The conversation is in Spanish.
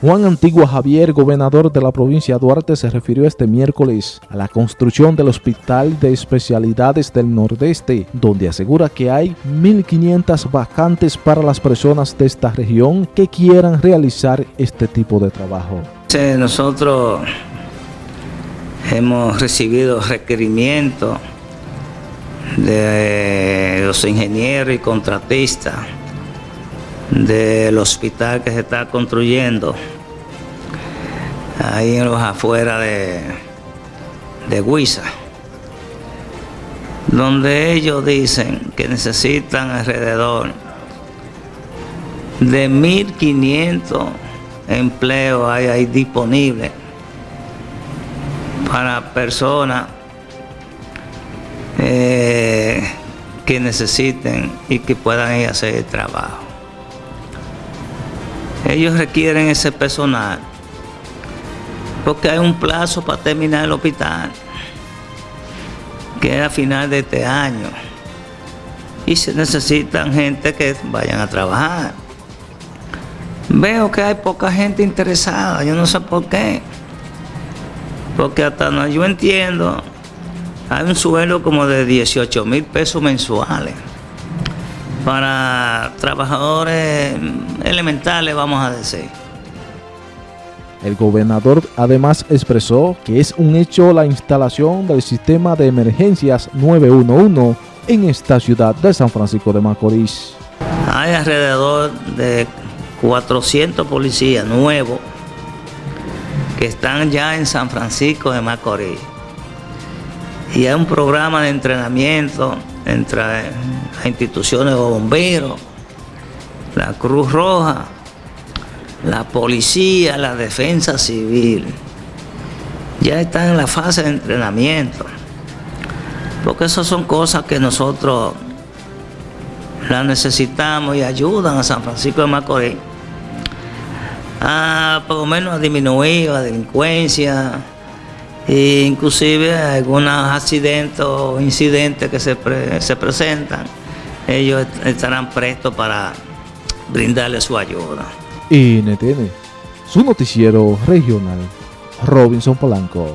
Juan Antigua Javier, gobernador de la provincia de Duarte, se refirió este miércoles a la construcción del Hospital de Especialidades del Nordeste, donde asegura que hay 1.500 vacantes para las personas de esta región que quieran realizar este tipo de trabajo. Nosotros hemos recibido requerimientos de los ingenieros y contratistas del hospital que se está construyendo ahí en los afuera de, de Huiza, donde ellos dicen que necesitan alrededor de 1.500 empleos hay ahí disponibles para personas eh, que necesiten y que puedan ir a hacer el trabajo. Ellos requieren ese personal porque hay un plazo para terminar el hospital, que es a final de este año. Y se necesitan gente que vayan a trabajar. Veo que hay poca gente interesada, yo no sé por qué. Porque hasta no, yo entiendo, hay un sueldo como de 18 mil pesos mensuales para trabajadores elementales, vamos a decir. El gobernador además expresó que es un hecho la instalación del sistema de emergencias 911 en esta ciudad de San Francisco de Macorís. Hay alrededor de 400 policías nuevos que están ya en San Francisco de Macorís. Y hay un programa de entrenamiento entre las instituciones de bomberos, la Cruz Roja, la policía, la defensa civil, ya están en la fase de entrenamiento. Porque esas son cosas que nosotros las necesitamos y ayudan a San Francisco de Macorís a por lo menos a disminuir la delincuencia e inclusive algunos accidentes o incidentes que se, se presentan, ellos estarán prestos para brindarle su ayuda. NTN, su noticiero regional, Robinson Polanco.